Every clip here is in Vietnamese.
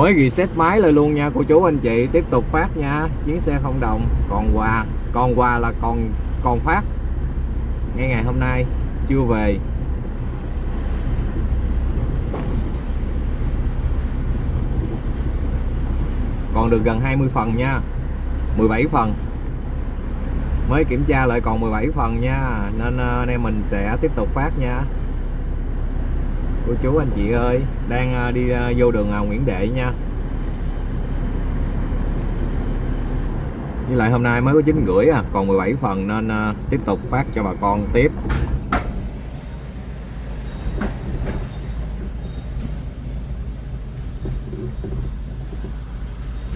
mới reset máy lên luôn nha, cô chú anh chị. Tiếp tục phát nha. Chuyến xe không đồng, còn quà. Còn quà là còn còn phát. Ngay ngày hôm nay, chưa về. Còn được gần 20 phần nha. 17 phần. Mới kiểm tra lại còn 17 phần nha. Nên ờ, anh em mình sẽ tiếp tục phát nha cô chú anh chị ơi, đang à, đi à, vô đường à, Nguyễn Đệ nha. Với lại hôm nay mới có chín rưỡi à còn 17 phần nên tiếp tục phát cho bà con tiếp.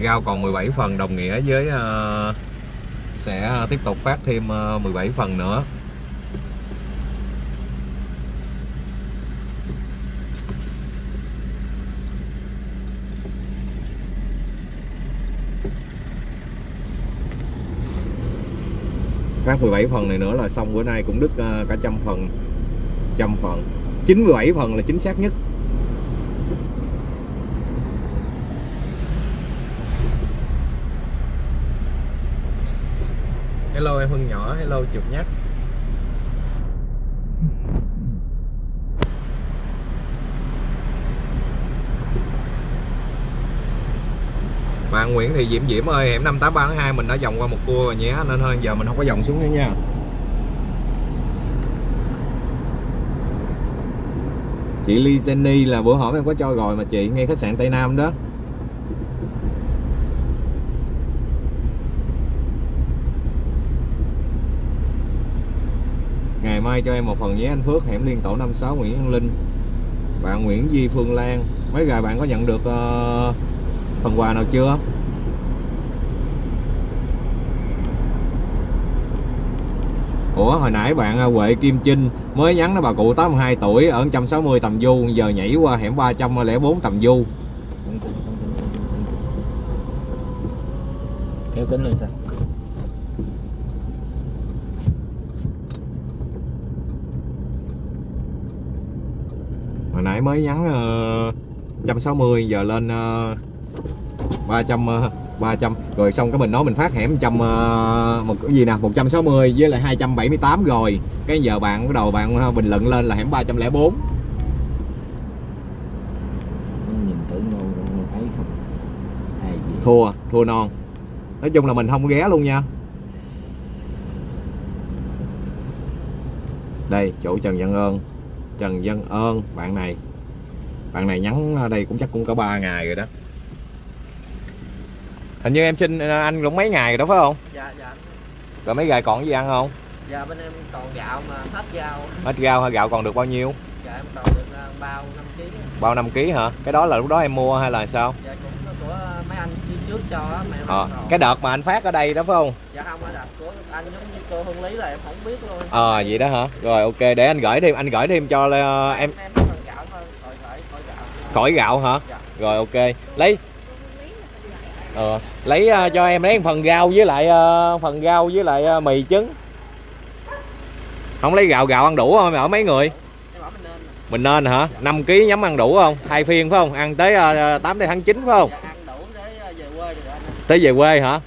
Rau còn 17 phần, đồng nghĩa với sẽ tiếp tục phát thêm 17 phần nữa. Phát 17 phần này nữa là xong. Bữa nay cũng đứt ờ, cả trăm phần trăm phần. 97 phần là chính xác nhất. Hello em Hưng nhỏ, hello chụp nhắc. Bạn Nguyễn Thị Diễm Diễm ơi, hẻm 583 mình đã vòng qua một cua rồi nhé Nên hơn giờ mình không có vòng xuống nữa nha. Chị Ly Jenny là bữa hổm em có cho rồi mà chị, ngay khách sạn Tây Nam đó. Ngày mai cho em một phần nhé anh Phước hẻm liên tổ 56 Nguyễn Văn Linh. Bạn Nguyễn Duy Phương Lan Mấy ngày bạn có nhận được uh, phần quà nào chưa? Ủa hồi nãy bạn ờ, Huệ Kim Trinh mới nhắn đó bà cụ 82 tuổi ở 160 tầm du giờ nhảy qua hẻm 304 tầm du kéo kính lên sao hồi nãy mới nhắn ờ, 160 giờ lên uh, 300 uh, 300 rồi xong cái mình nói mình phát hẻm 100 ờ, một cái gì nè 160 với lại 278 rồi. Cái giờ bạn bắt đầu bạn ờ, bình luận lên là hẻm 304 nhìn tưởng đâu thấy không? Ai gì thua thua non. Nói chung là mình không có ghé luôn nha. Đây chỗ Trần Văn Ơn. Trần Văn Ơn bạn này. Bạn này nhắn đây cũng chắc cũng cả 3 ngày rồi đó hình như em xin anh cũng mấy ngày rồi đó phải không? Dạ dạ. Rồi mấy ngày còn gì ăn không? Dạ bên em còn gạo mà hết gạo hết gạo hay gạo còn được bao nhiêu? Dạ em còn được ờ, bao 5 kg bao 5 kg hả? Cái đó là lúc đó em mua hay là sao? Dạ cũng có của mấy anh đi trước cho á mà em ờ, không còn. cái đợt mà anh phát ở đây đó phải không? Dạ không ở đặt của anh giống như cô Hương Lý là em không biết luôn. Ờ vậy đó hả? Rồi ok để anh gửi thêm anh gửi thêm cho ờ, em. em thôi khỏi gạo. Khỏi gạo hả? Dạ. rồi ok. Lấy. Ờ, lấy uh, cho em lấy phần rau với lại uh, phần rau với lại uh, mì trứng. Không lấy gạo gạo ăn đủ không? Ở mấy người? Mình nên hả? 5 kg nhắm ăn đủ không? Hai phiên phải không? Ăn tới uh, 8 tới tháng 9 phải không? Tới về quê hả?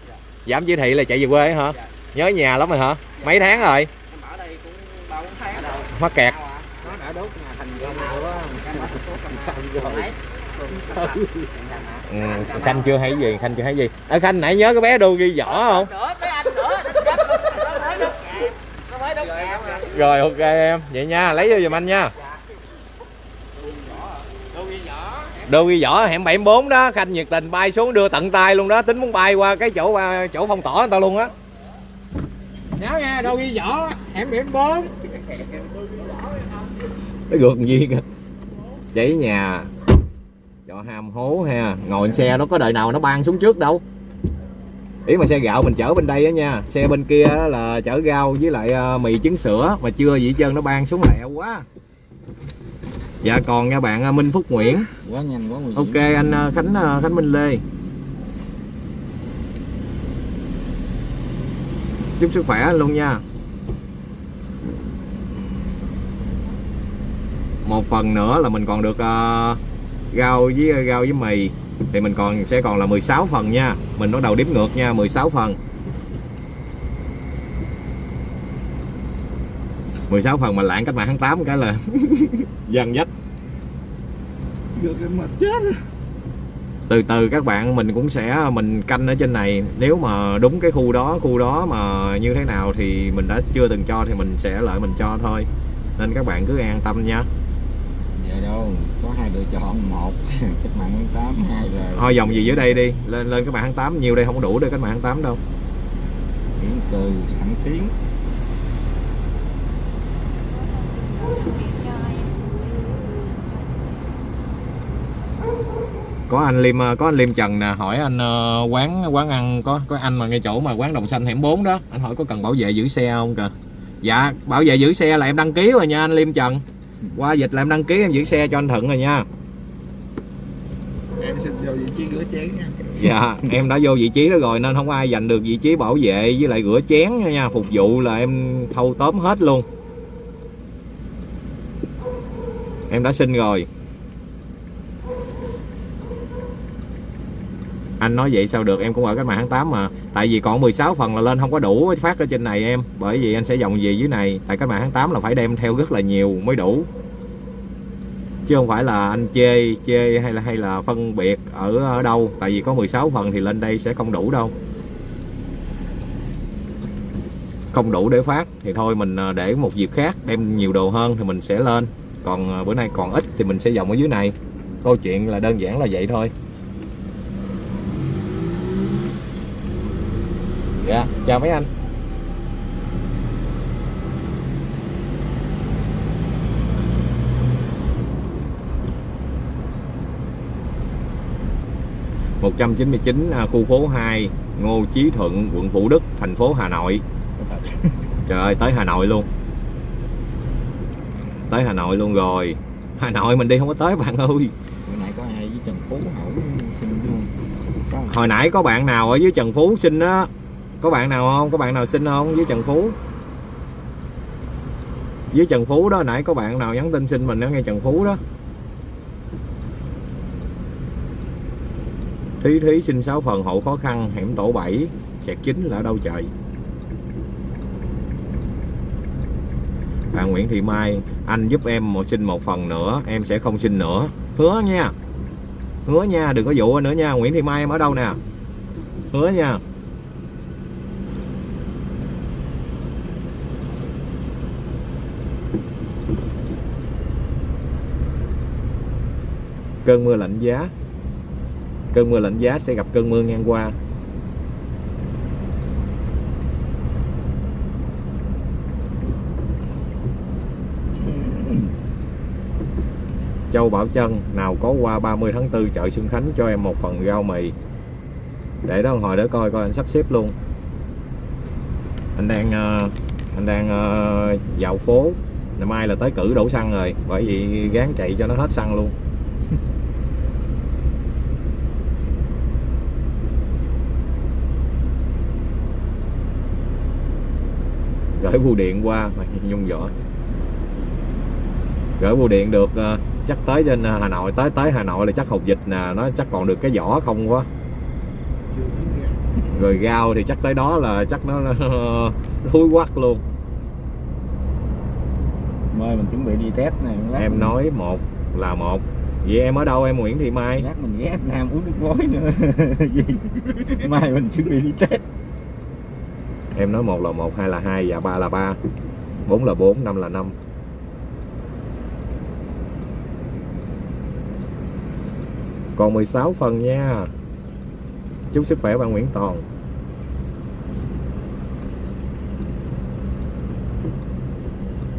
Giảm chỉ thị là chạy về quê hả? Nhớ nhà lắm rồi hả? Mấy tháng rồi? Em bảo đây cũng ba bốn tháng đâu mắc kẹt Ừ, khanh chưa thấy gì khanh chưa thấy gì. Ở khanh nãy nhớ cái bé đô ghi không? đốt nhà mà rồi ok em. Vậy nha lấy vô giùm anh nha. Đô ghi võ hẻm 74 đó. Khanh nhiệt tình bay xuống đưa tận tay luôn đó. Tính muốn bay qua cái chỗ à, chỗ phong tỏa người ta luôn á. Nhớ nghe đâu ghi võ hẻm điểm bốn. Cái gượt gì kìa. Cháy nhà cho ham hố ha. Ngồi xe nó có đời nào nó ban xuống trước đâu. Ý mà xe gạo mình chở bên đây á nha. Xe bên kia á là chở rau với lại ờ, mì trứng sữa. Mà chưa gì trơn nó ban xuống lẹo quá. Dạ còn nha bạn ờ, Minh Phúc Nguyễn. Quá nhanh quá nguy hiểm. Ok anh ờ, Khánh Khánh Minh Lê. Chúc sức khỏe luôn nha. Một phần nữa là mình còn được rau với rau với mì thì mình còn sẽ còn là 16 phần nha. Mình bắt đầu đếm ngược nha 16 phần. 16 phần mà lạng cách mạng tháng 8 cái là dần dắt Được cái mệt chết từ từ các bạn mình cũng sẽ mình canh ở trên này. Nếu mà đúng cái khu đó khu đó mà như thế nào thì mình đã chưa từng cho thì mình sẽ lợi mình cho thôi. Nên các bạn cứ an tâm nha đâu. Có hai lựa chọn Một. Cách mạng tháng 8 Hai là thôi dòng gì dưới đây đi. Lên lên các bạn tháng 8 nhiều đây không đủ để các bạn tháng 8 đâu. Nguyễn Từ Thẳng Tiến có anh liêm có anh liêm trần nè. Hỏi anh ờ, quán quán ăn có có anh mà ngay chỗ mà quán đồng xanh hẻm 4 đó. Anh hỏi có cần bảo vệ giữ xe không kìa? Dạ bảo vệ giữ xe là em đăng ký rồi nha anh liêm trần qua dịch là em đăng ký em giữ xe cho anh thuận rồi nha. Em xin vô vị trí rửa chén nha. Dạ em đã vô vị trí đó rồi nên không ai giành được vị trí bảo vệ với lại rửa chén nha, nha. Phục vụ là em thâu tóm hết luôn. Em đã xin rồi anh nói vậy sao được? Em cũng ở cách mạng tháng 8 mà. Tại vì còn 16 phần là lên không có đủ phát ở trên này em. Bởi vì anh sẽ dòng về dưới này. Tại cách mạng tháng 8 là phải đem theo rất là nhiều mới đủ. Chứ không phải là anh chê chê hay là hay là phân biệt ở ở đâu. Tại vì có 16 phần thì lên đây sẽ không đủ đâu. Không đủ để phát thì thôi mình ờ, để một dịp khác đem nhiều đồ hơn thì mình sẽ lên. Còn ờ, bữa nay còn ít thì mình sẽ dòng ở dưới này. Câu chuyện là đơn giản là vậy thôi. Dạ chào mấy anh. một trăm chín mươi chín à, khu phố 2 Ngô Chí Thuận quận Thủ Đức thành phố Hà Nội. Trời ơi tới Hà Nội luôn. Tới Hà Nội luôn rồi. Hà Nội mình đi không có tới bạn ơi. Bữa nãy có ai với Trần Phú hỏi xin luôn Có hồi nãy có bạn nào ở dưới Trần Phú xin á có bạn nào không? Có bạn nào xin không? Với Trần Phú. Với Trần Phú đó, nãy có bạn nào nhắn tin xin mình ở nghe Trần Phú đó. Thí thí xin 6 phần hộ khó khăn hẻm tổ 7 Sẹt chính là ở đâu trời? Bạn Nguyễn Thị Mai, Anh giúp em một xin một phần nữa, Em sẽ không xin nữa. Hứa nha. Hứa nha, đừng có dụ nữa nha. Nguyễn Thị Mai, em ở đâu nè? Hứa nha. Cơn mưa lạnh giá. Cơn mưa lạnh giá sẽ gặp cơn mưa ngang qua. Châu Bảo Trân nào có qua 30 tháng 4 chợ Xuân Khánh cho em một phần rau mì. Để đó hồi để coi coi anh sắp xếp luôn. Anh đang ờ, anh đang ờ, dạo phố. Ngày mai là tới cử đổ xăng rồi, bởi vì gán chạy cho nó hết xăng luôn. Gửi bưu điện qua mà nhung vỏ gửi bưu điện được ờ, chắc tới trên ờ, Hà Nội tới tới Hà Nội là chắc hộp dịch nè nó chắc còn được cái vỏ không quá. Rồi rau thì chắc tới đó là chắc nó, nó thúi quắc luôn. Mời mình chuẩn bị đi test này lát em mình- nói một là một. Vậy em ở đâu em Nguyễn Thị Mai? Lát mình ghé Nam uống nước gói nữa? Mai mình chuẩn bị đi test em nói một là một, hai là hai và ba là ba. Bốn là bốn, năm là năm. Còn 16 phần nha. Chúc sức khỏe bạn Nguyễn Toàn.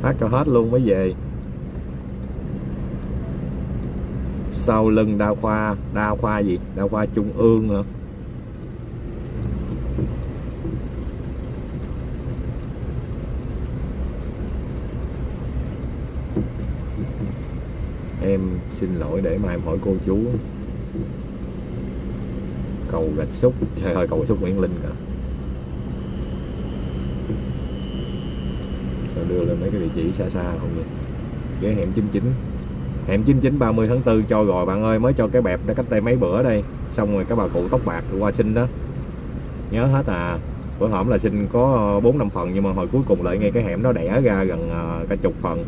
Hát cho hết luôn mới về. Sau lưng đa khoa đa khoa gì? Đa khoa trung ương hả em xin lỗi để mai em hỏi cô chú. Cầu gạch xúc. Trời ơi, cầu gạch xúc Nguyễn Linh cả sao đưa lên mấy cái địa chỉ xa xa không vậy? Ghé hẻm 99 hẻm 99 30 tháng 4 cho rồi, bạn ơi, mới cho cái bẹp đó cách đây mấy bữa đây. Xong rồi các bà cụ tóc bạc qua xin đó. Nhớ hết à. Bữa hổm là xin có bốn năm phần, nhưng mà hồi cuối cùng lại ngay cái hẻm đó đẻ ra gần à, cả chục phần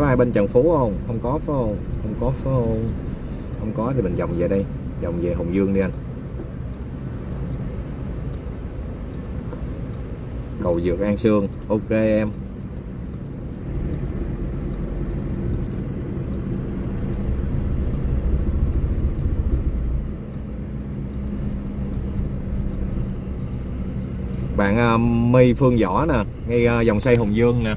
có ai bên Trần Phú không? Không có phải không? Không có phải không? Không có thì mình vòng về đây. Vòng về Hồng Dương đi anh. Cầu dược An Sương. Ok em. Bạn uh, My Phương Võ nè ngay uh, dòng xây Hồng Dương nè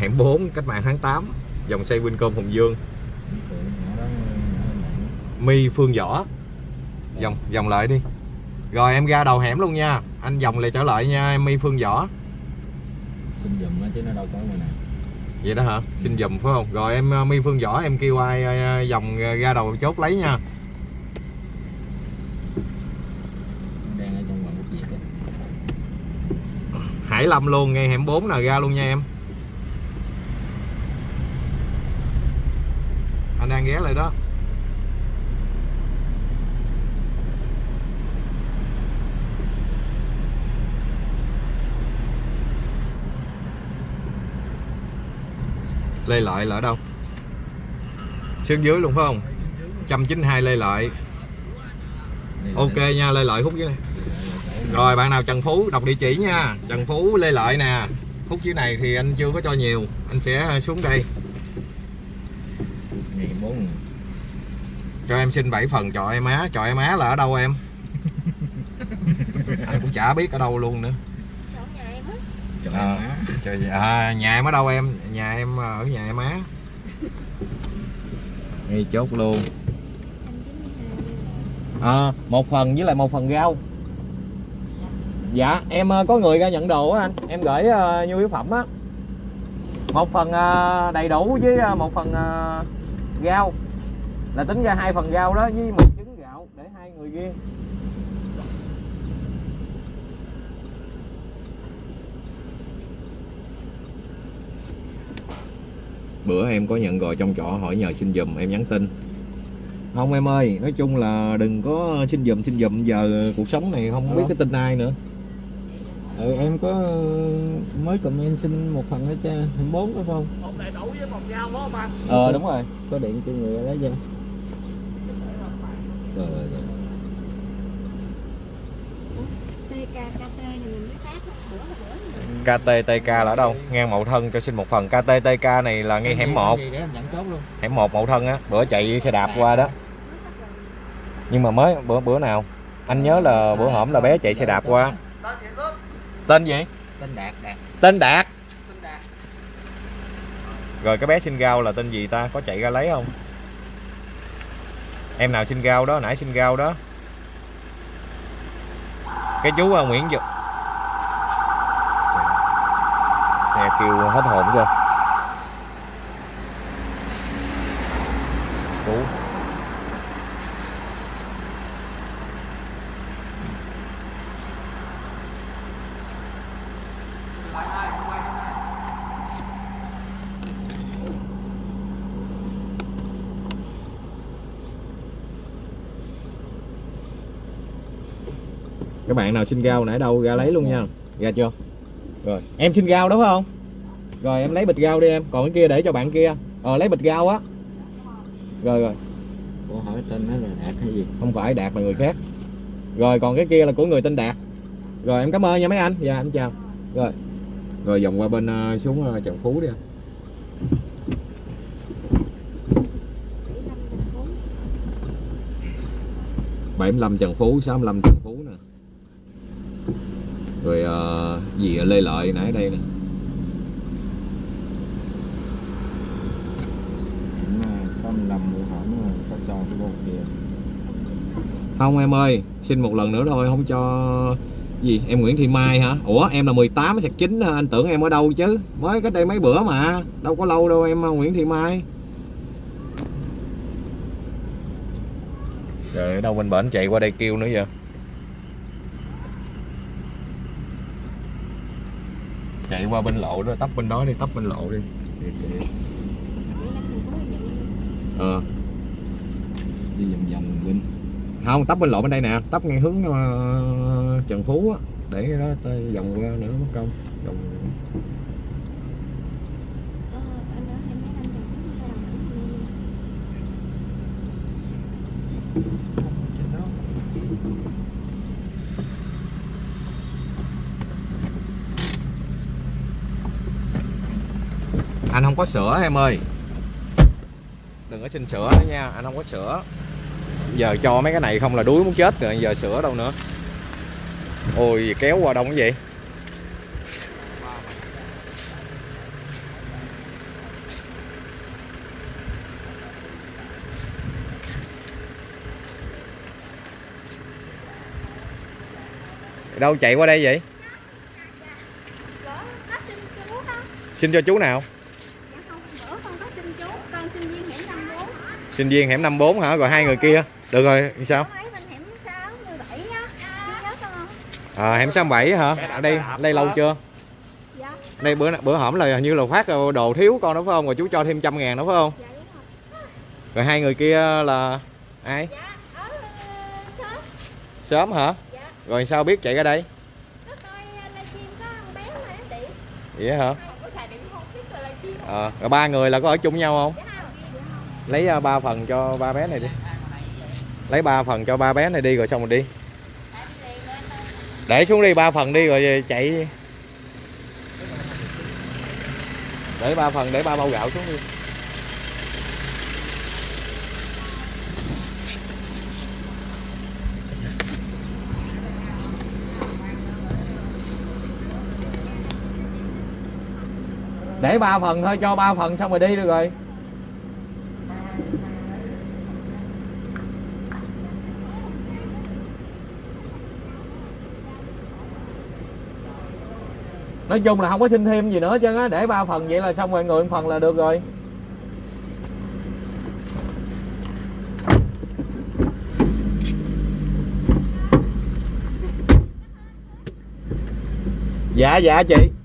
hẻm hẻm 4 cách mạng tháng 8 dòng xây Wincom Hồng Dương. My Phương Võ. Dòng dòng lại đi. Rồi em ra đầu hẻm luôn nha. Anh dòng lại trở lại nha em My Phương Võ. Xin dùm chứ nó đâu có người nào. Vậy đó hả? Xin dùm phải không? Rồi em My Phương Võ em kêu ai dòng ra đầu chốt lấy nha. Hải Lâm luôn ngay hẻm 4 nè ra luôn nha em hàng ghé lại đó. Lê Lợi là ở đâu? Xương dưới luôn phải không? 192 Lê Lợi. Ok nha, Lê Lợi khúc dưới này. Rồi, bạn nào Trần Phú, đọc địa chỉ nha. Trần Phú, Lê Lợi nè. Khúc dưới này thì anh chưa có cho nhiều. Anh sẽ xuống đây ngày bốn cho em xin 7 phần chọi em má Chọi em má là ở đâu em? Anh cũng chả biết ở đâu luôn nữa. Chỗ nhà em á. trời à, má. trời, à, Nhà em ở đâu em? Nhà em ở nhà em má. Ngay chốt luôn. À, Một phần với lại một phần rau. Dạ em ờ, có người ra nhận đồ á anh. Em gửi uh, nhu yếu phẩm á. Một phần ờ, đầy đủ với ờ, một phần ờ, rau Là tính ra hai phần rau đó với một trứng gạo Để hai người riêng Bữa em có nhận rồi trong trọ hỏi nhờ xin giùm em nhắn tin. Không em ơi Nói chung là đừng có xin giùm xin giùm. Giờ cuộc sống này không biết Ờ. cái tin ai nữa. Ừ, em có mới comment xin một phần nữa cho bốn phải không Một đầy đủ với một dao phải không anh? Ờ đúng rồi có điện cho người lấy chưa rồi rồi rồi TKKT này mình mới phát bữa là bữa rồi. KTTK là ở đâu? Ngang Mậu Thân cho xin một phần KTTK này là ngay hẻm 1 để anh nhận chốt luôn Hẻm 1 Mậu Thân á Bữa chạy xe đạp qua đó Nhưng mà mới bữa bữa nào Anh nhớ là bữa hổm là bé chạy xe đạp qua Tên gì? Tên gì? tên đạt đạt Tên Đạt Tên Đạt. Rồi cái bé xin rau là tên gì ta? Có chạy ra lấy không? Em nào xin rau đó, nãy xin rau đó. Cái chú à, Nguyễn Dục Nè kêu hết hồn chưa Chú các bạn nào xin rau nãy đâu ra lấy luôn nha. Ra chưa? Rồi em xin rau đúng không? Rồi em lấy bịch rau đi em. Còn cái kia để cho bạn kia. Ờ lấy bịch rau á. Rồi rồi. Ủa hỏi tên nó là đạt hay gì? Không phải đạt là người khác. Rồi còn cái kia là của người tên đạt. Rồi em cảm ơn nha mấy anh. Dạ em chào. Rồi. Rồi vòng qua bên ờ, xuống ờ, trần phú đi anh. bảy mươi lăm Trần Phú, 65 Trần Phú nè Rồi ờ, gì Lê Lợi nãy đây nè. Không em ơi, xin một lần nữa thôi, không cho gì? Em Nguyễn Thị Mai hả? Ủa em là 18 sạc 9 hả? anh tưởng em ở đâu chứ? Mới cách đây mấy bữa mà đâu có lâu đâu em Nguyễn Thị Mai. Trời đâu bên bển chạy qua đây kêu nữa vậy chạy qua bên lộ đó, tấp bên đó đi, tấp bên lộ đi. Ờ. Đi vòng vòng bên không, tấp bên lộ bên đây nè, tấp ngay hướng ờ, Trần Phú á, để đó vòng qua nữa, mất công. Vòng Ờ, anh ở hai mấy năm rồi, không phải là mình. trên đó anh không có sữa em ơi đừng có xin sữa nữa nha anh không có sữa giờ cho mấy cái này không là đuối muốn chết rồi giờ sữa đâu nữa ôi kéo qua đông cái gì đâu chạy qua đây vậy xin cho chú nào Dạ không, bữa con có xin chú, con sinh viên hẻm 54 sinh viên hẻm 54 hả? Rồi hai người kia. Được rồi sao? Con lấy bên hẻm 6, 17 á. Chú nhớ con không? à, hẻm 67 hả? Ở đây ở đây lâu chưa? Dạ, đây bữa bữa hổm là hình như là phát đồ thiếu con đó phải không? Rồi chú cho thêm trăm ngàn đó phải không? Dạ đúng rồi. Rồi hai người kia là ai? Dạ, ờ, sớm. Hả? Dạ, rồi sao biết chạy ra đây? Có coi ờ, vậy hả? Ờ rồi ba người là có ở chung nhau không Dạ không? Dạ không? Lấy à, ba phần cho ba bé này đi. Lấy ba phần cho ba bé này đi rồi xong rồi đi. Để xuống đi, ba phần đi rồi chạy để ba phần, để ba bao gạo xuống đi. Để ba phần thôi, cho ba phần xong rồi đi được rồi. Nói chung là không có xin thêm gì nữa chứ á, để ba phần vậy là xong rồi người một phần là được rồi. Dạ dạ chị.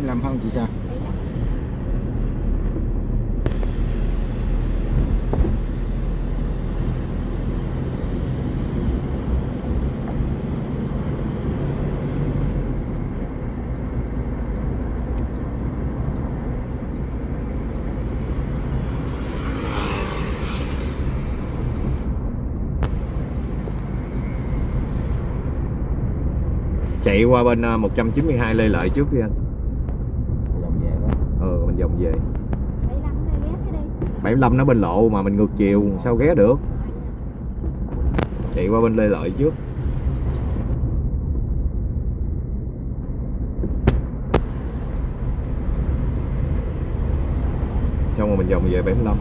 Em để em làm không chị sao chạy qua bên à, 192 Lê Lợi trước đi anh vòng về. 75 đây ghé cái đi 75 nó bên lộ mà mình ngược chiều sao ghé được? Chạy qua bên Lê Lợi trước. Xong rồi mình vòng về 75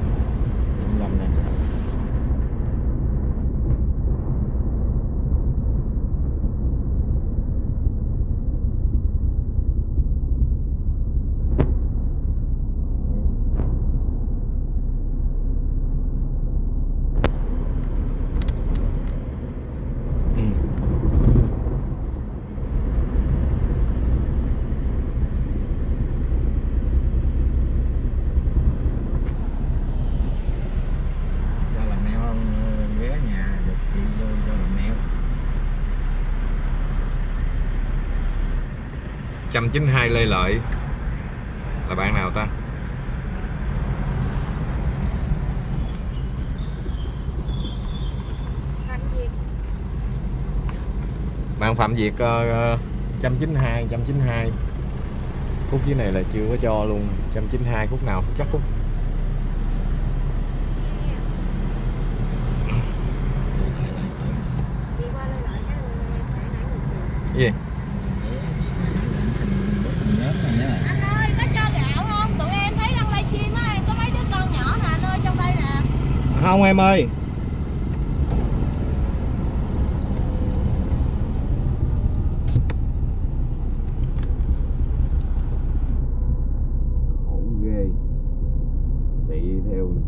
592 Lê Lợi. Là bạn nào ta? Bạn Phạm Việt ờ, ờ, 192 192 khúc dưới này là chưa có cho luôn. 192 khúc nào? Chắc khúc. Gì? yeah. Không em ơi?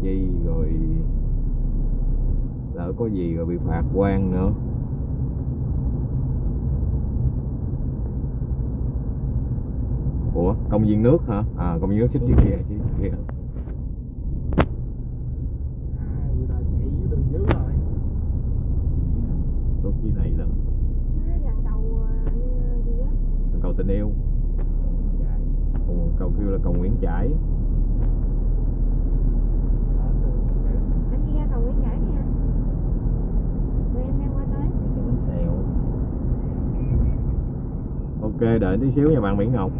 Chi rồi lỡ có gì rồi bị phạt quan nữa. Ủa công viên nước hả? À công viên nước xích chiếc kia chiếc kia tốt chi này là Nó gần cầu ờ, gì á cầu tình yêu Ồ, cầu kêu là cầu Nguyễn Trãi anh đi ra cầu Nguyễn Trãi nha tụi em đang qua tới ok đợi tí xíu nha bạn Mỹ Ngọc.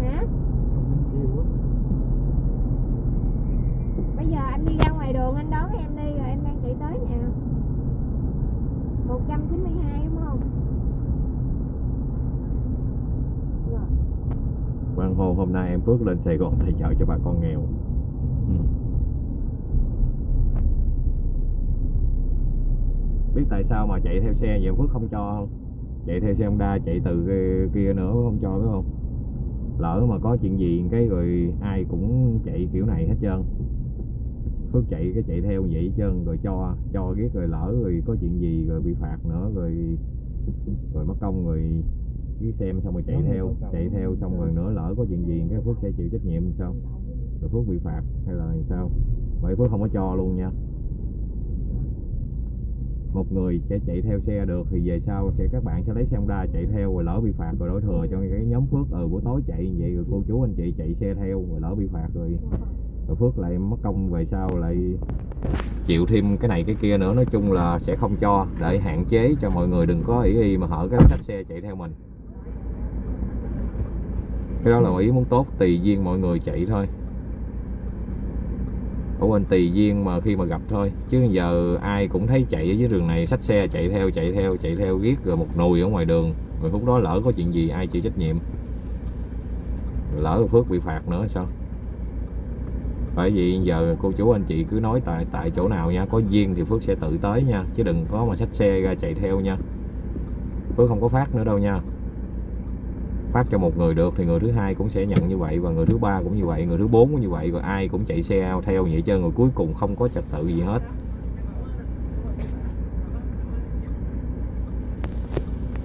Hả? Bây giờ anh đi ra ngoài đường anh đón em đi rồi em đang chạy tới nè 192 đúng không? Rồi. Hồ hôm nay em Phước lên Sài Gòn tài trợ cho bà con nghèo. Ừ. biết tại sao mà chạy theo xe vậy? Phước không cho không chạy theo xe Honda chạy từ kia nữa không cho biết không? Lỡ mà có chuyện gì cái rồi ai cũng chạy kiểu này hết trơn. Phước chạy cái chạy theo vậy hết trơn rồi cho cho ghét rồi lỡ rồi có chuyện gì rồi bị phạt nữa rồi rồi mất công rồi cứ xem xong rồi chạy Đúng theo chạy theo xong rồi nữa lỡ có chuyện gì cái Phước sẽ chịu trách nhiệm sao? Rồi Phước bị phạt hay là sao? Vậy Phước không có cho luôn nha một người sẽ chạy theo xe được, thì về sau sẽ, các bạn sẽ lấy xe Honda chạy theo rồi lỡ bị phạt rồi đổi thừa cho cái nhóm Phước. Ừ buổi tối chạy như vậy rồi cô chú anh chị chạy xe theo rồi lỡ bị phạt rồi. Rồi Phước lại mất công về sau lại chịu thêm cái này cái kia nữa. Nói chung là sẽ không cho, để hạn chế cho mọi người đừng có ý y mà hở cái khách xe chạy theo mình. Cái đó là ý muốn tốt, tùy duyên mọi người chạy thôi của bên tùy duyên mà khi mà gặp thôi. Chứ giờ ai cũng thấy chạy ở dưới đường này, xách xe chạy theo chạy theo chạy theo giết rồi một nùi ở ngoài đường. Rồi lúc đó lỡ có chuyện gì, ai chịu trách nhiệm? Lỡ Phước bị phạt nữa, sao? Bởi vì giờ cô chú anh chị cứ nói tại tại chỗ nào nha. Có duyên thì Phước sẽ tự tới nha. Chứ đừng có mà xách xe ra chạy theo nha. Phước không có phát nữa đâu nha phát cho một người được thì người thứ hai cũng sẽ nhận như vậy và người thứ ba cũng như vậy, người thứ bốn cũng như vậy và ai cũng chạy xe theo vậy trơn người cuối cùng không có trật tự gì hết.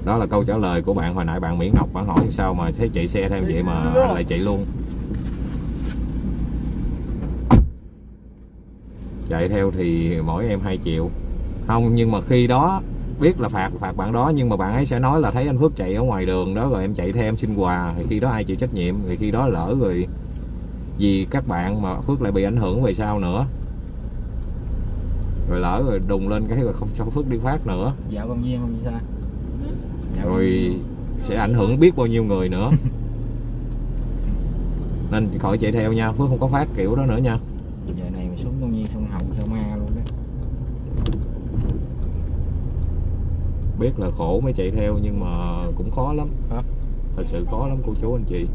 Đó là câu trả lời của bạn hồi nãy, bạn Mỹ Ngọc bạn hỏi sao mà thấy chạy xe theo vậy mà anh lại chạy luôn. Chạy theo thì mỗi em 2 triệu. Không, nhưng mà khi đó biết là phạt phạt bạn đó nhưng mà bạn ấy sẽ nói là thấy anh Phước chạy ở ngoài đường đó rồi em chạy theo em xin quà thì khi đó ai chịu trách nhiệm thì khi đó lỡ rồi vì các bạn mà Phước lại bị ảnh hưởng về sau nữa. Rồi lỡ rồi đùng lên cái rồi không cho Phước đi phát nữa. Dạo công viên không sao. Dạo rồi sẽ ảnh hưởng biết bao nhiêu người nữa. Nên khỏi chạy theo nha Phước không có phát kiểu đó nữa nha giờ này mà xuống công viên sông Hồng theo ma luôn đó biết là khổ mới chạy theo nhưng mà cũng khó lắm. Hả? thật sự khó lắm cô chú anh chị.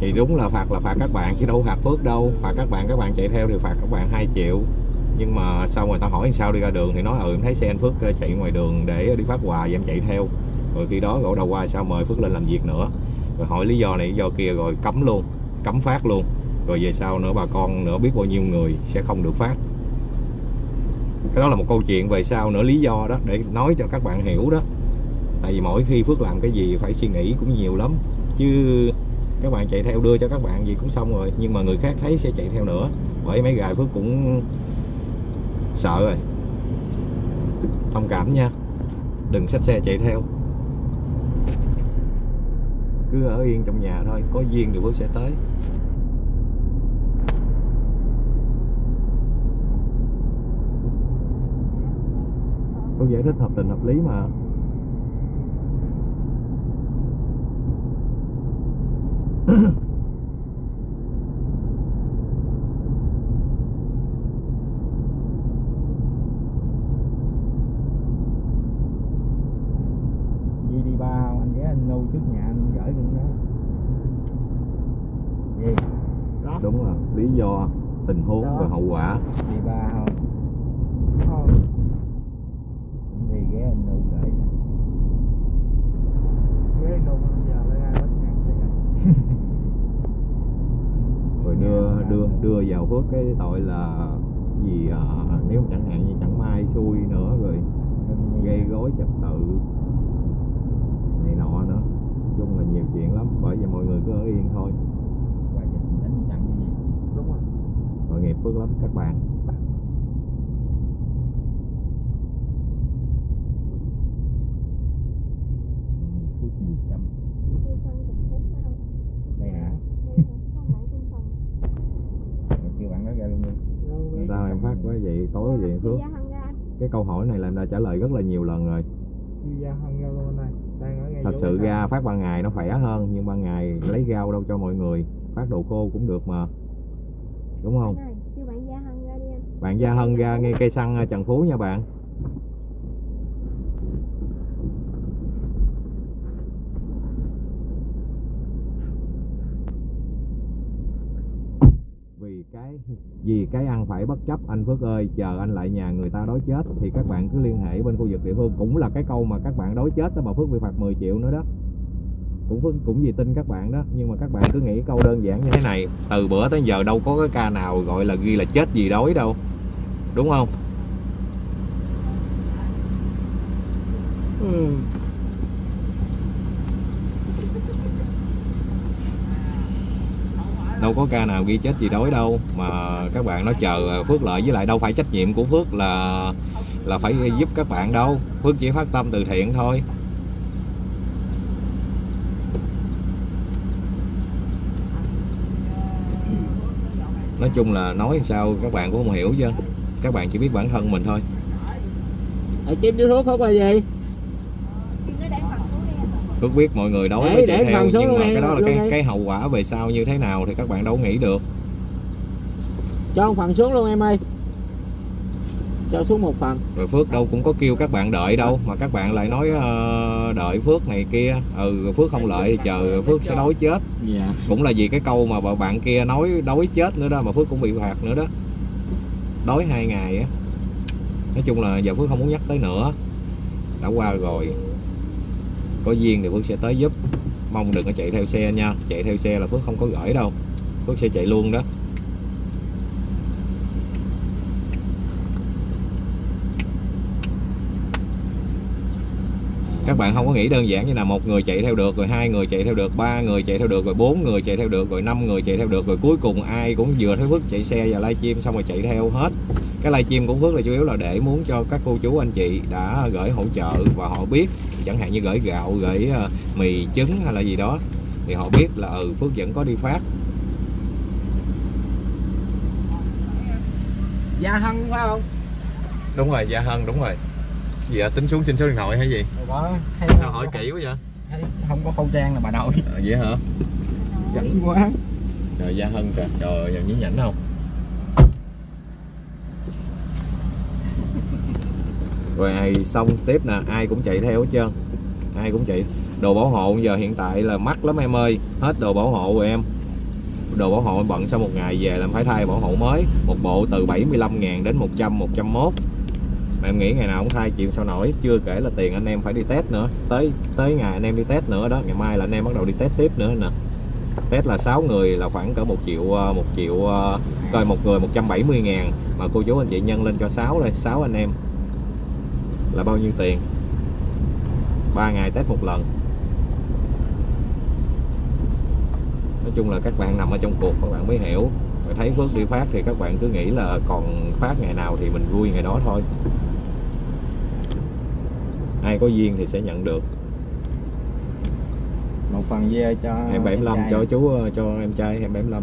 Thì đúng là phạt là phạt các bạn chứ đâu phạt phước đâu. Phạt các bạn các bạn chạy theo thì phạt các bạn 2 triệu. Nhưng mà sau người ta hỏi sao đi ra đường thì nói ừ em thấy xe anh Phước ờ, chạy ngoài đường để đi phát quà và em chạy theo. Rồi khi đó gỗ đầu qua sao mời Phước lên làm việc nữa. Rồi hỏi lý do này lý do kia rồi cấm luôn cấm phát luôn. Rồi về sau nữa bà con nữa biết bao nhiêu người sẽ không được phát cái đó là một câu chuyện về sau nữa, lý do đó, để nói cho các bạn hiểu đó. Tại vì mỗi khi Phước làm cái gì phải suy nghĩ cũng nhiều lắm, chứ các bạn chạy theo đưa cho các bạn gì cũng xong rồi, nhưng mà người khác thấy sẽ chạy theo nữa. Bởi mấy gài Phước cũng sợ rồi. Thông cảm nha. Đừng xách xe chạy theo. Cứ ở yên trong nhà thôi, có duyên thì Phước sẽ tới. Có giải thích hợp tình hợp lý mà anh nuôi trước nhà anh gửi luôn đó gì đó đúng rồi lý do tình huống Đó. và hậu quả đi ba không không đi ghé anh nuôi gửi ghé nuôi giờ lấy ai bắt ngàn rồi đưa đưa đưa vào phước cái tội là gì à, nếu chẳng hạn như chẳng may xui nữa rồi gây rối trật tự này nọ nữa Nói chung là nhiều chuyện lắm bởi vậy mọi người cứ ở yên thôi qua dịch đánh chặn cái gì đúng rồi tội nghiệp phước lắm các bạn phút mười trăm Đi sân Trần Phú ở đâu? đây hả Đây hả? Có bạn trên sân. Rồi kêu bạn đó ra luôn đi sao em phát quá vậy tối vậy phước Gia Hân ra anh. cái câu hỏi này là em đã trả lời rất là nhiều lần rồi. Thật sự ra phát ban ngày nó khỏe hơn nhưng ban ngày lấy rau đâu cho mọi người phát đồ khô cũng được mà. Đúng không? Bạn Gia Hân ra đi anh. bạn Gia Hân ra ngay cây xăng Trần Phú nha bạn vì cái ăn phải bất chấp, anh Phước ơi, chờ anh lại nhà người ta đói chết, thì các bạn cứ liên hệ bên khu vực địa phương. Cũng là cái câu mà các bạn đói chết đó mà Phước bị phạt 10 triệu nữa đó. Cũng Phước cũng vì tin các bạn đó, nhưng mà các bạn cứ nghĩ câu đơn giản như thế này. Từ bữa tới giờ đâu có cái ca nào gọi là ghi là chết gì đói đâu. Đúng không? Ừ. đâu có ca nào ghi chết gì đói đâu. Mà các bạn nói chờ phước lợi với lại đâu phải trách nhiệm của phước là là phải giúp các bạn đâu. Phước chỉ phát tâm từ thiện thôi. Nói chung là nói sao các bạn cũng không hiểu chứ. Các bạn chỉ biết bản thân mình thôi. Ờ, Ở trên điếu thuốc không có gì Kêu nó để phần xuống Phước biết mọi người đói Để- mới chạy theo nhưng mà cái đó là cái cái hậu quả về sau như thế nào thì các bạn đâu nghĩ được. Cho một phần xuống luôn em ơi. Cho xuống một phần. Rồi Phước đâu cũng có kêu các bạn đợi đâu mà các bạn lại nói ờ, đợi Phước này kia. Ừ Phước không lợi thì chờ Phước sẽ đói chết. Dạ. Cũng là vì cái câu mà bạn kia nói đói chết nữa đó mà Phước cũng bị phạt nữa đó. Đói hai ngày á. Nói chung là giờ Phước không muốn nhắc tới nữa. Đã qua rồi có duyên thì Phước sẽ tới giúp. Mong đừng có chạy theo xe nha. Chạy theo xe là Phước không có gửi đâu. Phước sẽ chạy luôn đó. Các bạn không có nghĩ đơn giản như là một người chạy theo được, rồi hai người chạy theo được, ba người chạy theo được, rồi bốn người chạy theo được, rồi năm người chạy theo được, rồi cuối cùng ai cũng vừa thấy Phước chạy xe và livestream xong rồi chạy theo hết. Cái livestream của Phước là chủ yếu là để muốn cho các cô chú, anh chị đã gửi hỗ trợ và họ biết chẳng hạn như gửi gạo gửi ờ, mì trứng hay là gì đó thì họ biết là ừ Phước vẫn có đi phát Gia Hân phải không? Đúng rồi Gia Hân đúng rồi. Gì ạ tính xuống xin số điện thoại hay gì? Đó thấy sao hỏi kỹ quá vậy? Thấy không có khẩu trang là bà nội. Ờ, vậy hả? Giận quá. Trời Gia Hân kìa, trời giờ nhí nhảnh không? Rồi xong tiếp nè, ai cũng chạy theo hết trơn. Ai cũng chạy. Đồ bảo hộ giờ hiện tại là mắc lắm em ơi. Hết đồ bảo hộ rồi em. Đồ bảo hộ em bận sau một ngày về làm phải thay bảo hộ mới. Một bộ từ 75 ngàn đến 100, 101 mà em nghĩ ngày nào cũng thay chịu sao nổi. Chưa kể là tiền anh em phải đi test nữa. Tới tới ngày anh em đi test nữa đó. Ngày mai là anh em bắt đầu đi test tiếp nữa nè. Test là 6 người là khoảng cỡ một triệu ờ, một triệu ờ, coi một người 170 ngàn. Mà cô chú anh chị nhân lên cho 6 đây 6 anh em là bao nhiêu tiền? 3 ngày test một lần. Nói chung là các bạn nằm ở trong cuộc các bạn mới hiểu. Thấy Phước đi phát thì các bạn cứ nghĩ là còn phát ngày nào thì mình vui ngày đó thôi. Ai có duyên thì sẽ nhận được. Một phần dê cho 275 cho chú ờ, cho em trai 275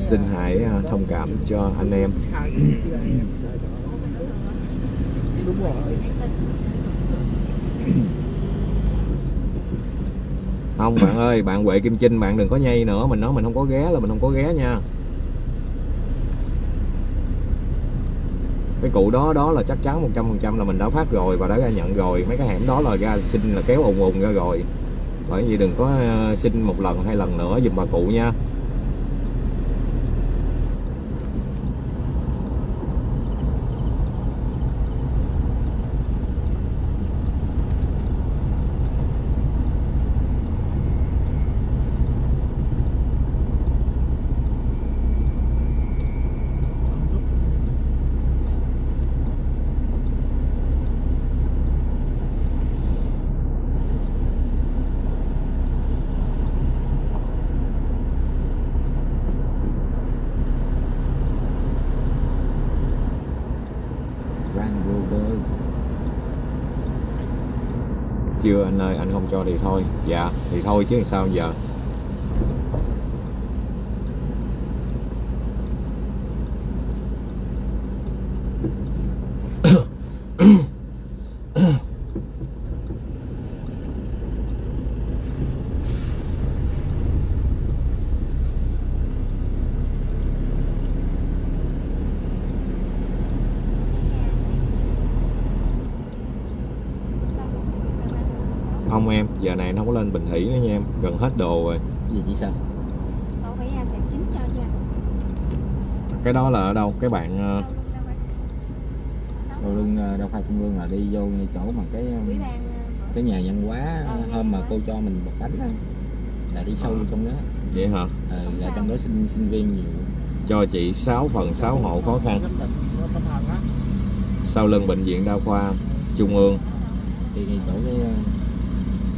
xin hãy à, thông cảm cho anh em. Đúng rồi không, bạn ơi, bạn Huệ Kim Trinh bạn đừng có nhây nữa. Mình nói mình không có ghé là mình không có ghé nha. Cái cụ đó đó là chắc chắn 100% là mình đã phát rồi và đã ra nhận rồi. Mấy cái hẻm đó là ra xin là kéo ùn ùn ra rồi. Bởi vì đừng có à, xin một lần, hai lần nữa dùm bà cụ nha. Đưa anh ơi anh không cho thì thôi. Dạ thì thôi chứ sao giờ không em giờ này anh không có lên Bình Thủy nữa nha em. Gần hết đồ rồi. Cái gì chị sao Cậu phải à, sạc chính cho nha. Cái đó là ở đâu? Cái bạn ờ, sau lưng ờ, đa khoa trung ương là đi vô ngay chỗ mà cái ờ, à, cái nhà văn hóa Ờ, hôm mà cô cho mình bọc bánh đó là đi sâu Ờ. vô trong đó. Vậy hả? Ờ, Không là trong đó sinh sinh viên nhiều. Cho chị 6 phần 6 hộ khó khăn. Sau lưng bệnh viện đa khoa trung ương. Đi ngay chỗ cái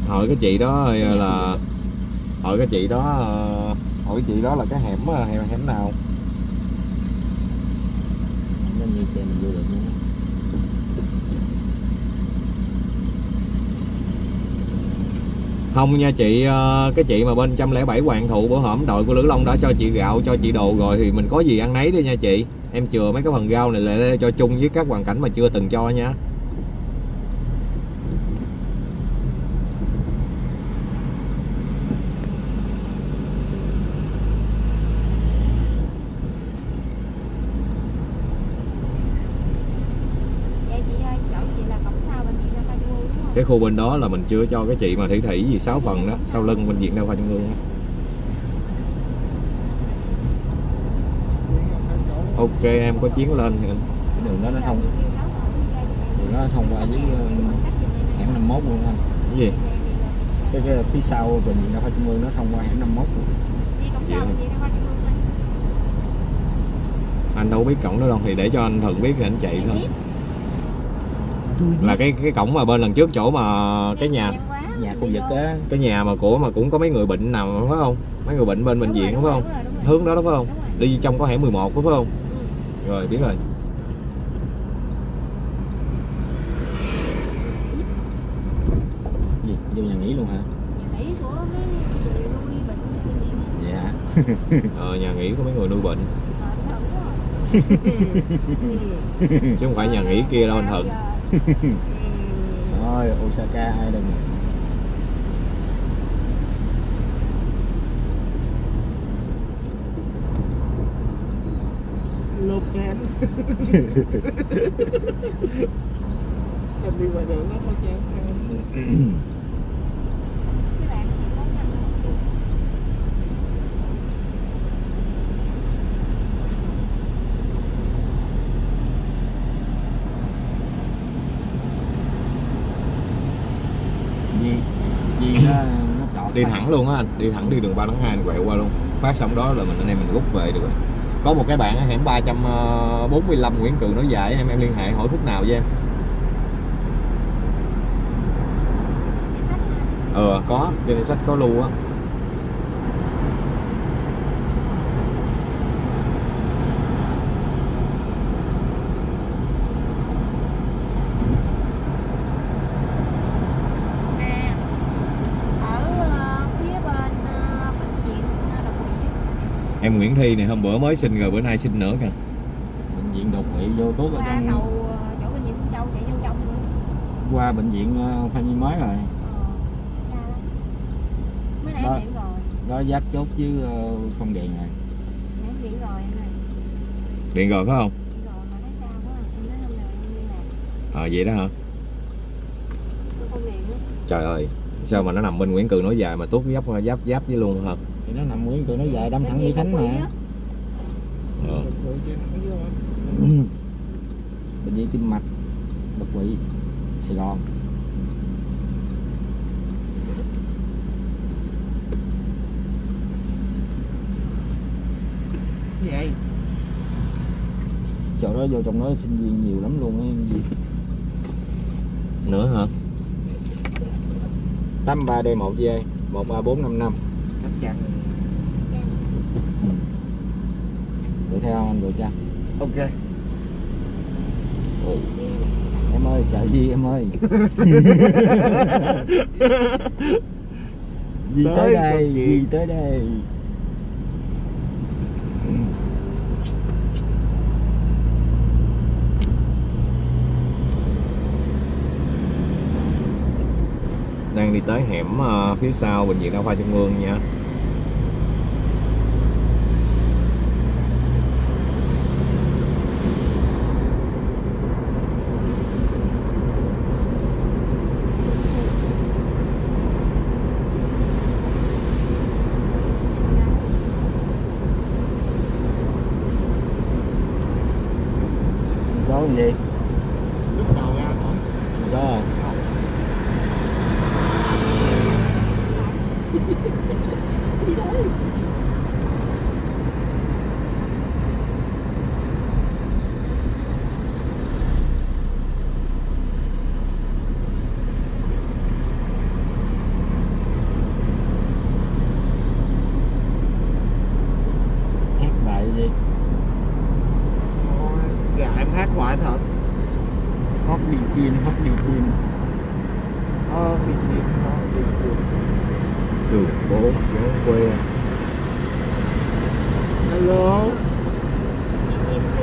hỏi cái chị đó ờ, là hỏi cái chị đó ờ, hỏi cái chị đó là cái hẻm ờ, hẻm hẻm nào? Như xe mình vô được không nha chị cái chị mà bên 107 Hoàng Thụ bữa hổm đội của Lữ Long đã cho chị gạo cho chị đồ rồi thì mình có gì ăn nấy đi nha chị. Em chừa mấy cái phần rau này lại cho chung với các hoàn cảnh mà chưa từng cho nha Dạ chị ơi, chỗ chị là cổng sau bệnh viện Đa khoa Trung ương đúng không? cái khu bên đó là mình chưa cho cái chị mà thủy thủy gì 6 phần đó sau lưng bệnh viện đa khoa trung ương ok em có chuyến lên thì anh cái đường đó nó thông đường đó nó thông qua với ờ, hẻm 51 luôn anh cái gì cái, cái phía sau bệnh viện đa khoa trung ương nó thông qua hẻm 51 luôn. Thôi. anh đâu biết cổng đó đâu thì để cho anh thuận biết thì anh chạy thôi. Là cái cái cổng mà bên lần trước chỗ mà cái nhà nhà khu vực á. cái nhà mà của mà cũng có mấy người bệnh nằm phải không? Mấy người bệnh bên bệnh Đúng viện đúng không? đúng đúng hướng đó đó phải không? Đúng rồi. đi trong có hẻm 11 phải không? Rồi biết rồi. Gì? Vô nhà nghỉ luôn hả? Nhà nghỉ của mấy người nuôi bệnh bệnh viện á. vậy hả ờ, nhà nghỉ của mấy người nuôi bệnh. Ờ, đúng đúng chứ không phải nhà nghỉ kia đâu anh thuận rồi Osaka ai nè lột fan. Em đi ngoài đường nó có chán fan Cái bạn thì có năm rồi. Di Di nó nó chọn đi thẳng luôn á anh. Đi thẳng đi đường ba tháng hai anh quẹo qua luôn. Phát xong đó là mình anh em mình rút về được rồi. Có một cái bạn ở hẻm 345 Nguyễn Cường nói dài em em liên hệ hỏi khúc nào với em? Sách có trên sách có lưu á à ở ờ, phía bên ờ, bệnh viện ờ, độc quỷ em Nguyễn Thi này hôm bữa mới sinh rồi bữa nay sinh nữa kìa. Bệnh viện đột quỵ vô tốt ở qua trong cầu chỗ bệnh viện Châu chạy vô trong nữa qua bệnh viện ờ, khoa nhi mới rồi. Ờ xa lắm. Mới nãy Đó. em điện rồi. Đó giáp chốt với ờ, phong đèn này. Nãy em điện rồi em này điện rồi phải không? Điện rồi mà thấy xa quá. Em nói hôm nào em đi làm. Ờ vậy đó hả? Không điện trời ơi sao mà nó nằm bên Nguyễn Cường nói dài mà tuốt giáp giáp giáp với luôn hả thì nó nằm nguyên tụi nó dài đâm thẳng đi khánh mà ờ. Ừ. bệnh viện tim mạch đột quỵ sài gòn Vậy. chỗ đó vô trong đó sinh viên nhiều lắm luôn gì nữa hả 83 d 1 g 13455 Chắc chắn. đuổi theo anh đuổi cho Ok. em ơi chợ gì em ơi. Gì tới Tới đây gì tới đây. Đang đi tới hẻm ờ, phía sau bệnh viện đa khoa trung ương nha có cái gì Lúc đầu ra khỏi. có không hát bài gì Thôi, Dạ em hát hoài thật. hót đi phim hót đi phim Ờ, bị gì? Ờ, bị gì? đường phố phố quê Hello. GMC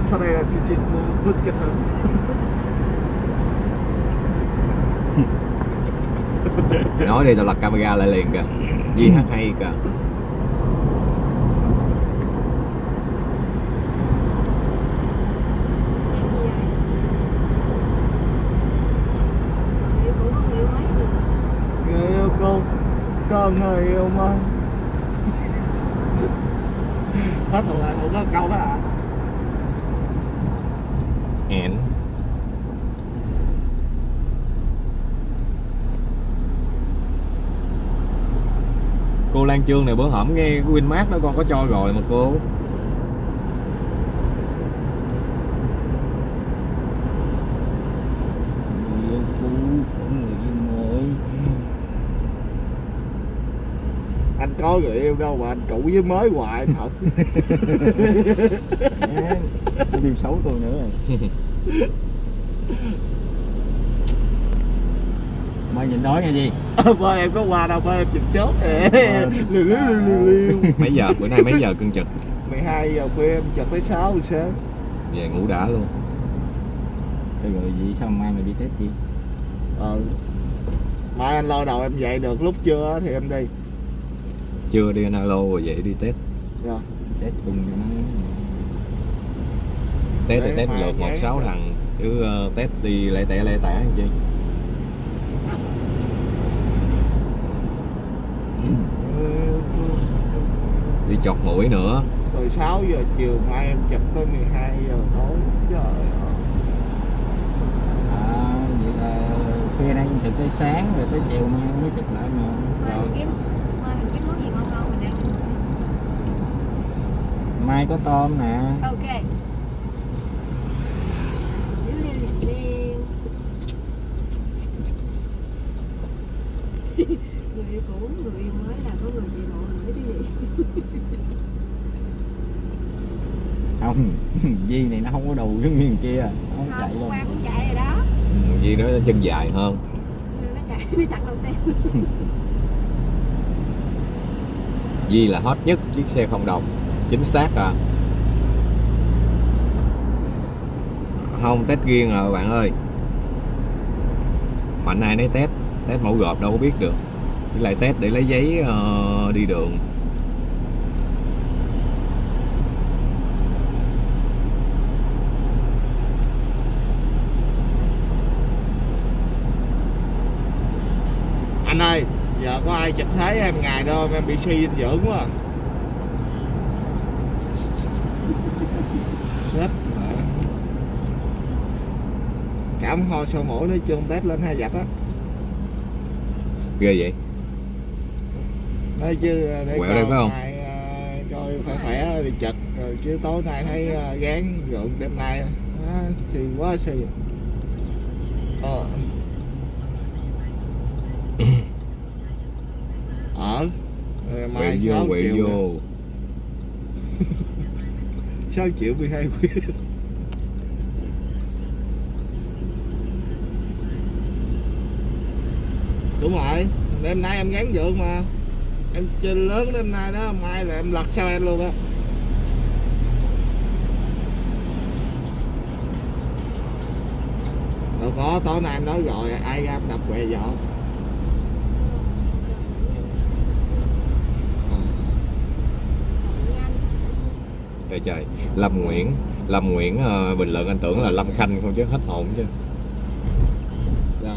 Vân sau này là chương trình vượt kết hơn nói đi tao lật camera lại liền kìa. Gì hát hay kìa em gì vậy Liệu cũng có người yêu mấy người Người yêu cô. Có người yêu mà. Hết thật lại không có câu đó à. hẹn Trương này bữa hổm nghe cái Winmart nó con có cho rồi mà cô. Anh có người yêu đâu mà anh cũ với mới hoài thật. Nó điều xấu tôi nữa rồi mai nhìn nói nghe gì? Ba em có qua đâu ba em chụp chốt liều liều liều liều mấy giờ? Bữa nay mấy giờ cưng trực? 12 giờ khuya em chật tới 6 giờ sáng về ngủ đã luôn. Rồi rồi gì sao mai mày đi test gì ờ mai anh lo đầu em dậy được lúc trưa thì em đi. Chưa đi alo rồi vậy đi test. Rồi test cùng cho nó. Test thì test lượt một sáu thằng chứ ờ, test đi lẻ tẻ lẻ tẻ làm chi đi chọt mũi nữa. Từ 6 giờ chiều mai em chật tới 12 giờ tối. Trời ơi. À vậy là khuya nay thực tới sáng rồi tới chiều mai mới chụp lại mà. Kiếm Mai có tôm nè. Ok. Người yêu cũ người yêu mới là có người chị lộ nữa chứ gì không Di này nó không có đầu giống như thằng kia nó không chạy qua cũng chạy rồi đó. Vì nó chân dài hơn nó chạy nó chặn đầu xe. Di là hot nhất chiếc xe không đồng Chính xác à? Không test riêng rồi bạn ơi. Mạnh ai nấy test Test mẫu gộp đâu có biết được. Với lại test để lấy giấy ờ, đi đường anh ơi giờ có ai chụp thế em ngày đâu em bị suy dinh dưỡng quá à. Chết cảm ho sâu mũi nói chung test lên hai vạch á. Ghê vậy? Nói chứ để Quẹo đây phải không? à, coi khỏe khỏe đi chật chứ tối nay thấy à, gán gượng đêm nay á xì quá xì ờ ở Rồi mai Quẹo vô. triệu vô 6 triệu 12 quyển đúng rồi đêm nay em gán dượng mà. Em chơi lớn đêm nay đó mai là em lật sao em luôn á. Đâu có tối nay em nói rồi ai ra em đập què vợ Trời trời Lâm Nguyễn Lâm Nguyễn ờ, bình luận anh tưởng là Lâm Khanh không chứ hết hồn chứ. Dạ.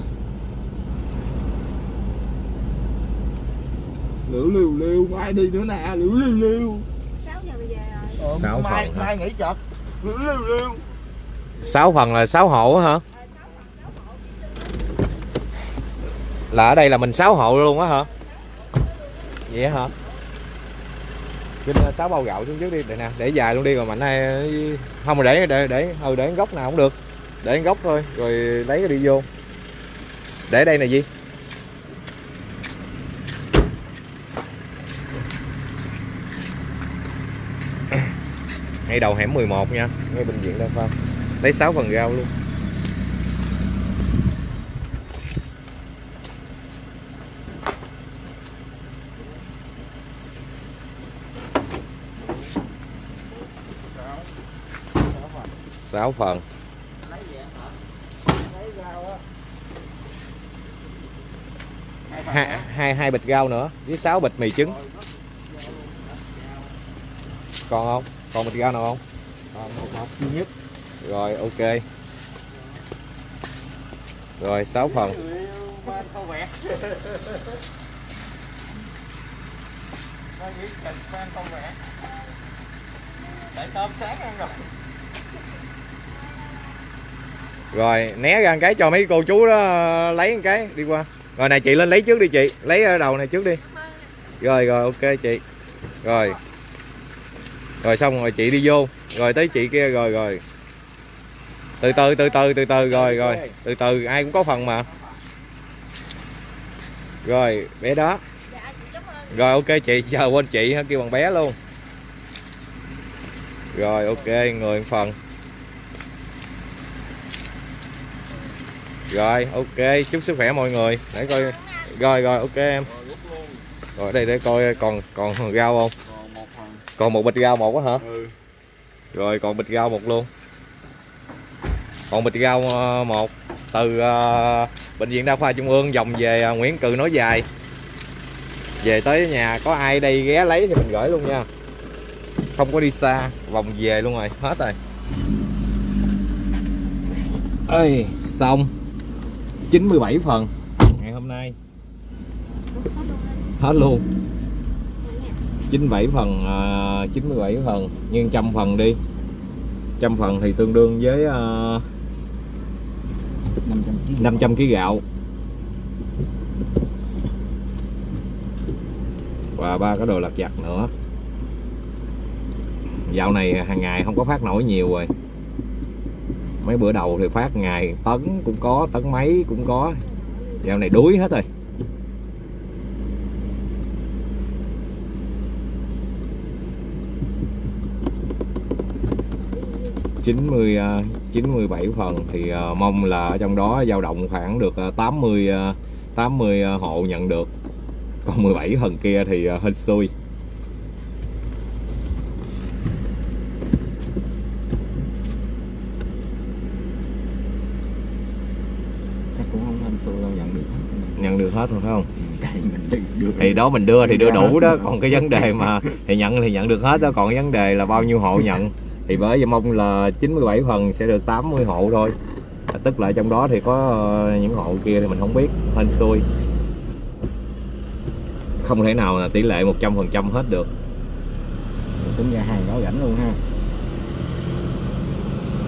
Liễu liều liều mai đi nữa nè liễu liều liều 6 giờ bây giờ rồi. Ờ, Sáu mai phần hả? mai nghỉ chật liễu liều liều sáu phần là sáu hộ á hả? Là ở đây là mình sáu hộ luôn á hả? Vậy hả Vinh ờ, sáu bao gạo xuống trước đi. Để nè, để dài luôn đi rồi mạnh hay không, mà để để để ừ để góc nào cũng được. Để góc thôi, rồi lấy cái đi vô. Để đây là gì ngay đầu hẻm 11 nha, ngay bệnh viện đa khoa. Lấy 6 phần rau luôn. Sáu phần. Hai, hai hai bịch rau nữa với sáu bịch mì trứng. Còn không? Còn bịch rau nào không? Còn một hộp duy nhất. Rồi ok. Rồi 6 phần. Để tôm sáng ăn rồi rồi, né ra một cái cho mấy cô chú đó ờ, lấy một cái, đi qua. Rồi này, chị lên lấy trước đi chị. Lấy ở đầu này trước đi. Rồi rồi, ok chị. Rồi. Rồi xong rồi chị đi vô. Rồi tới chị kia, rồi rồi. Từ từ từ từ từ từ, rồi rồi. Từ từ, ai cũng có phần mà. Rồi, bé đó. Rồi, ok chị chờ quên chị kêu bằng bé luôn. Rồi, ok người phần. Rồi ok chúc sức khỏe mọi người. Để coi. Rồi rồi ok em. Rồi đây để coi còn còn rau không? Còn một bịch rau một á hả? Ừ. Rồi còn bịch rau một luôn. Còn bịch rau ờ, một. Từ ờ, bệnh viện đa khoa trung ương vòng về ờ, Nguyễn Cừ nối dài. Về tới nhà có ai đây ghé lấy thì mình gửi luôn nha. Không có đi xa vòng về luôn rồi. Hết rồi. Ơi xong 97 phần. Ngày hôm nay. Hết luôn. 97 phần à, 97 phần. Nhưng trăm phần đi. Trăm phần thì tương đương với 500 kg 500 kg gạo. Và ba cái đồ lặt vặt nữa. Dạo này hàng ngày không có phát nổi nhiều rồi mấy bữa đầu thì phát ngày tấn cũng có, tấn mấy cũng có. Dạo này đuối hết rồi. chín mươi à, chín mươi bảy phần thì à, mong là ở trong đó dao động khoảng được à, 80 80 hộ nhận được. Còn 17 phần kia thì hên xui. Hết phải không? Thì đó mình đưa thì đưa đủ đó. Còn cái vấn đề mà thì nhận thì nhận được hết đó. Còn cái vấn đề là bao nhiêu hộ nhận? Thì bởi vì mong là 97 phần sẽ được 80 hộ thôi. Tức là trong đó thì có ờ, những hộ kia thì mình không biết hên xui. Không thể nào là tỷ lệ 100% hết được. Tính ra hàng đó rảnh luôn ha.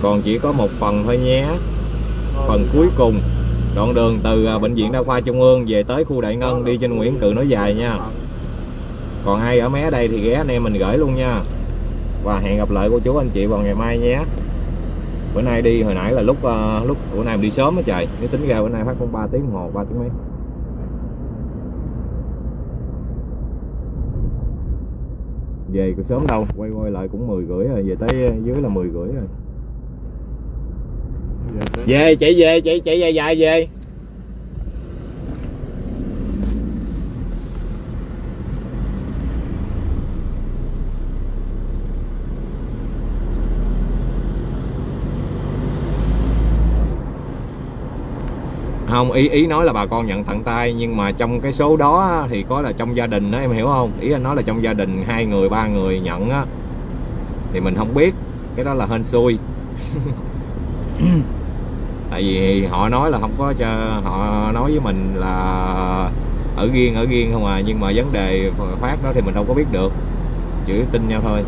Còn chỉ có một phần thôi nhé. Phần cuối cùng đoạn đường từ à, bệnh viện đa khoa trung ương về tới khu đại ngân đi trên nguyễn cự nói dài nha. Còn ai ở mé đây thì ghé anh em mình gửi luôn nha. Và hẹn gặp lại cô chú anh chị vào ngày mai nhé. Bữa nay đi, hồi nãy là lúc à, lúc bữa nay mình đi sớm á trời. Nếu tính ra bữa nay phát cũng 3 tiếng đồng hồ 3 tiếng mấy? Về cũng sớm đâu, quay quay lại cũng 10 rưỡi rồi, về tới dưới là 10 rưỡi rồi về, chạy về, chạy chạy dài dài về. Không, ý ý nói là bà con nhận tận tay, nhưng mà trong cái số đó thì có là trong gia đình đó em hiểu không? Ý anh nói là trong gia đình hai người, ba người nhận á, thì mình không biết. Cái đó là hên xui. tại vì họ nói là không có cho họ nói với mình là ở riêng ở riêng không à. Nhưng mà vấn đề phát đó thì mình đâu có biết được. Chỉ tin nhau thôi.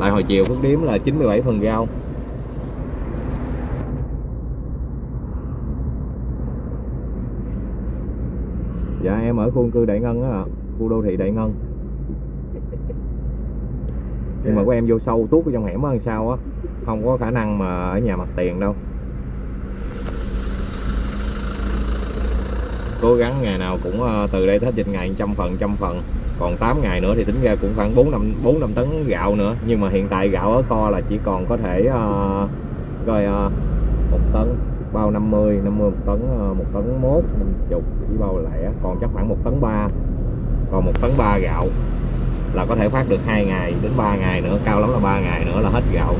Lại hồi chiều phước điếm là 97 phần rau. Dạ em ở khu cư đại ngân á khu đô thị đại ngân. Nhưng mà của em vô sâu tuốt ở trong hẻm đằng sau á không có khả năng mà ở nhà mặt tiền đâu. Cố gắng ngày nào cũng ờ, từ đây tới dịch ngày trăm phần trăm phần. Còn 8 ngày nữa thì tính ra cũng khoảng 4 năm 4 năm tấn gạo nữa. Nhưng mà hiện tại gạo ở kho là chỉ còn có thể uh, coi uh, một tấn bao 50 50 một tấn một tấn mốt 50 chỉ bao lẻ. Còn chắc khoảng một tấn ba còn một tấn ba gạo là có thể phát được hai ngày đến 3 ngày nữa cao lắm là 3 ngày nữa là hết gạo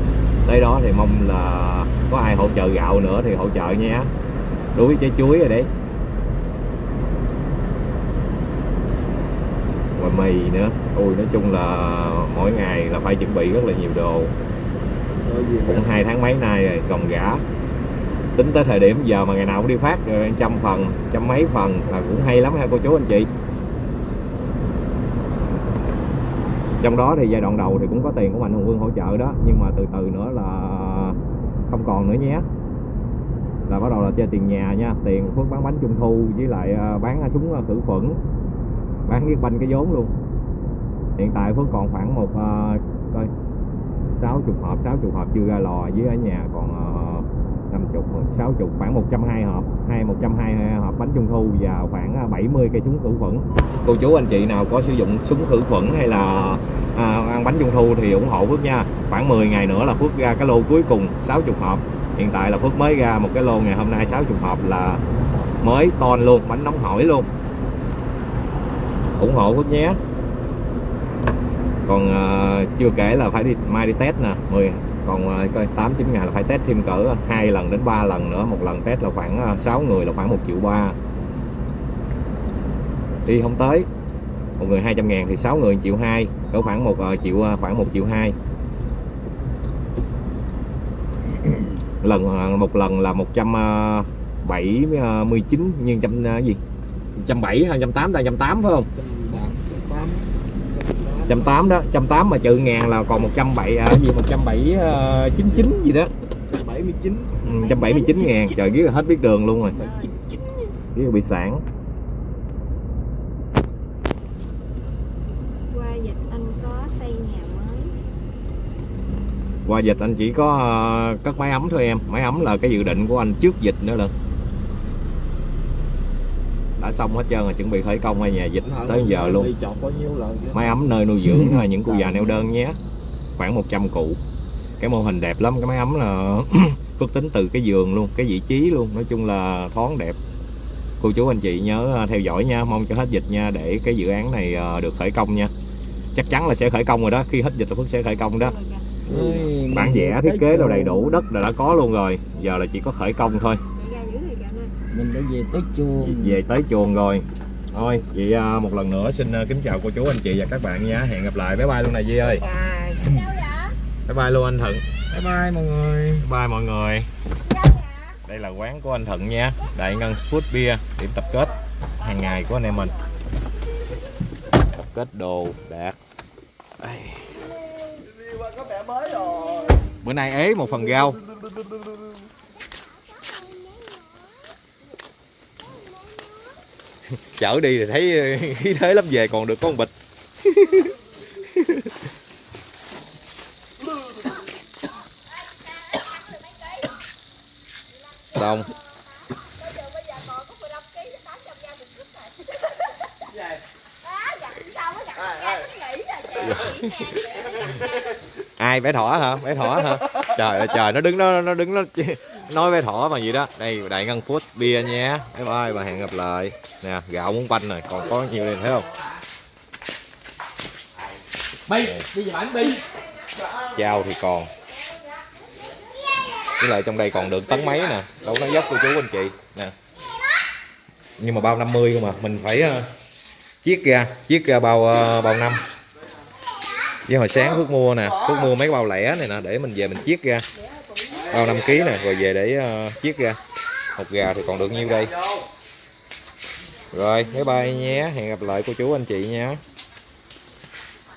tới đó thì mong là có ai hỗ trợ gạo nữa thì hỗ trợ nhé đuối trái chuối rồi đấy. Và mì nữa. Ôi nói chung là mỗi ngày là phải chuẩn bị rất là nhiều đồ. Cũng hai tháng mấy nay rồi còn gã. Tính tới thời điểm giờ mà ngày nào cũng đi phát trăm phần trăm mấy phần là cũng hay lắm ha cô chú anh chị trong đó thì giai đoạn đầu thì cũng có tiền của mạnh hùng quân hỗ trợ đó nhưng mà từ từ nữa là không còn nữa nhé. Là bắt đầu là chơi tiền nhà nha tiền phước bán bánh trung thu với lại à, bán à, súng à, khử khuẩn bán cái banh cái vốn luôn. Hiện tại phước còn khoảng một uh, sáu chục hộp 60 hộp chưa ra lò với ở nhà còn uh, 50 60 khoảng 120 hộp. Hay 120 hộp bánh trung thu và khoảng à, 70 cây súng khử khuẩn. Cô chú anh chị nào có sử dụng súng khử khuẩn hay là à, ăn bánh trung thu thì ủng hộ Phước nha. Khoảng 10 ngày nữa là Phước ra cái lô cuối cùng 60 hộp. Hiện tại là Phước mới ra một cái lô ngày hôm nay 60 hộp là mới ton luôn bánh nóng hổi luôn. Ủng hộ Phước nhé. Còn uh, chưa kể là phải đi mai đi test nè 10 còn ờ, coi 8 9 ngày là phải test thêm cỡ hai lần đến 3 lần nữa. Một lần test là khoảng ờ, 6 người là khoảng 1 triệu ba. Đi không tới. Một người 200 ngàn thì 6 người 1 triệu 2 cỡ khoảng một ờ, triệu khoảng 1 triệu 2 lần một lần là 179 nhân trăm gì? 170 hay 180 hay 180 phải không? Trăm tám đó trăm tám mà trừ ngàn là còn một trăm bảy à, gì một trăm bảy ờ, chín chín gì đó. 79 trăm bảy mươi chín. Ngàn trời biết hết biết đường luôn rồi. biết bị sản qua dịch anh có xây nhà mới. Qua dịch anh chỉ có ờ, cất máy ấm thôi em. Máy ấm là cái dự định của anh trước dịch nữa lần đã xong hết trơn rồi chuẩn bị khởi công hay nhà dịch tới giờ luôn. đi chọt bao nhiêu lần vậy? máy ấm nơi nuôi dưỡng ờ, những cụ già neo đơn nhé. Khoảng 100 cụ. Cái mô hình đẹp lắm cái máy ấm là phước tính từ cái giường luôn cái vị trí luôn. Nói chung là thoáng đẹp. Cô chú anh chị nhớ ờ, theo dõi nha mong cho hết dịch nha để cái dự án này ờ, được khởi công nha. Chắc chắn là sẽ khởi công rồi đó khi hết dịch là phước sẽ khởi công đó. Ôi, bản vẽ thiết kế đâu đầy đủ đất là đã có luôn rồi. Giờ là chỉ có khởi công thôi mình đã về tới chuồng. Về tới chuồng rồi. Thôi vậy à, một lần nữa xin à, kính chào cô chú anh chị và các bạn nha. Hẹn gặp lại. Bye bye luôn này Di ơi. Bye bye luôn anh Thuận. Bye bye mọi người. Bye mọi người. Đây là quán của anh Thuận nha. Đại Ngân Food Beer điểm tập kết hàng ngày của anh em mình. Tập kết đồ đạt Đây. bữa nay ế một phần rau chở đi thì thấy, khí thế lắm, về còn được có một bịch. Xong. Ai, bé thỏ hả? Bé thỏ hả? Trời ơi, trời, nó đứng, nó nó đứng, nó nói bé thỏ mà gì đó. Đây đại ngân food bia nha bye bye và hẹn gặp lại. Nè gạo muốn banh này còn có nhiều đây thấy không? Bi đi về bản bi. Chao thì còn. Với lại trong đây còn được tấn mấy nè. Đâu nó dốc cô chú anh chị. Nè. Nhưng mà bao 50 cơ mà mình phải uh, chiết ra chiết ra bao uh, bao năm. Với hồi sáng Phước mua nè. Phước mua mấy bao lẻ này nè để mình về mình chiết ra bao 5 kg nè rồi về để uh, chiết ra. Hột gà thì còn được nhiêu đây? Rồi bye bye nhé. Hẹn gặp lại cô chú anh chị nha